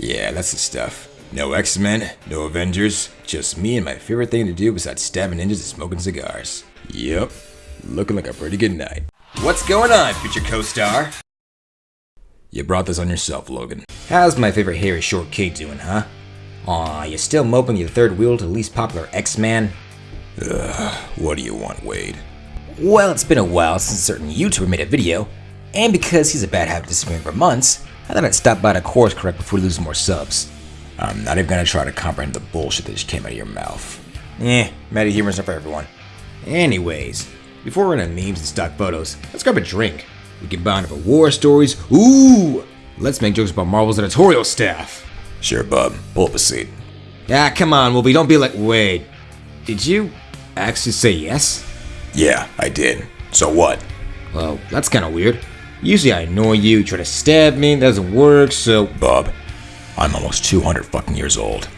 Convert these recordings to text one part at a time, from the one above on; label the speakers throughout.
Speaker 1: Yeah, that's the stuff. No X-Men, no Avengers, just me and my favorite thing to do besides stabbing ninjas and smoking cigars. Yep, looking like a pretty good night. What's going on, future co-star? You brought this on yourself, Logan. How's my favorite hairy short kid doing, huh? Aw, you still moping your third wheel to least popular X-Man? Ugh, what do you want, Wade? Well, it's been a while since a certain YouTuber made a video, and because he's a bad habit disappearing for months, I thought I'd stop by to course correct before we lose more subs. I'm not even gonna try to comprehend the bullshit that just came out of your mouth. Eh, meta humor's not for everyone. Anyways, before we're into memes and stock photos, let's grab a drink. We can bond over war stories. Ooh! Let's make jokes about Marvel's editorial staff. Sure, bub. Pull up a seat. Ah, come on, Wolfie. Don't be like. Wait. Did you actually say yes? Yeah, I did. So what? Well, that's kind of weird. Usually I annoy you, try to stab me, that doesn't work, so. Bub, I'm almost 200 fucking years old.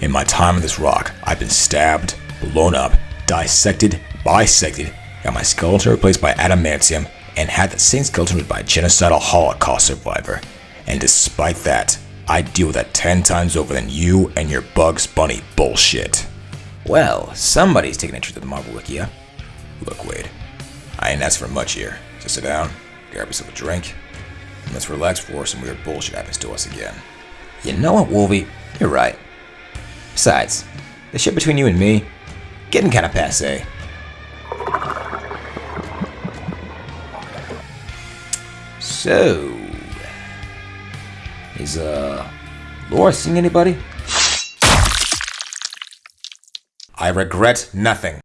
Speaker 1: In my time on this rock, I've been stabbed, blown up, dissected, bisected, got my skeleton replaced by adamantium, and had the same skeleton replaced by a genocidal Holocaust survivor. And despite that, I deal with that 10 times over than you and your Bugs Bunny bullshit. Well, somebody's taking interest in the Marvel Wiki, huh? Look, Wade, I ain't asked for much here. Just sit down, grab yourself a drink, and let's relax before some weird bullshit happens to us again. You know what, Wolvie? You're right. Besides, the shit between you and me, getting kinda passe. So, is, uh, Laura seeing anybody? I regret nothing.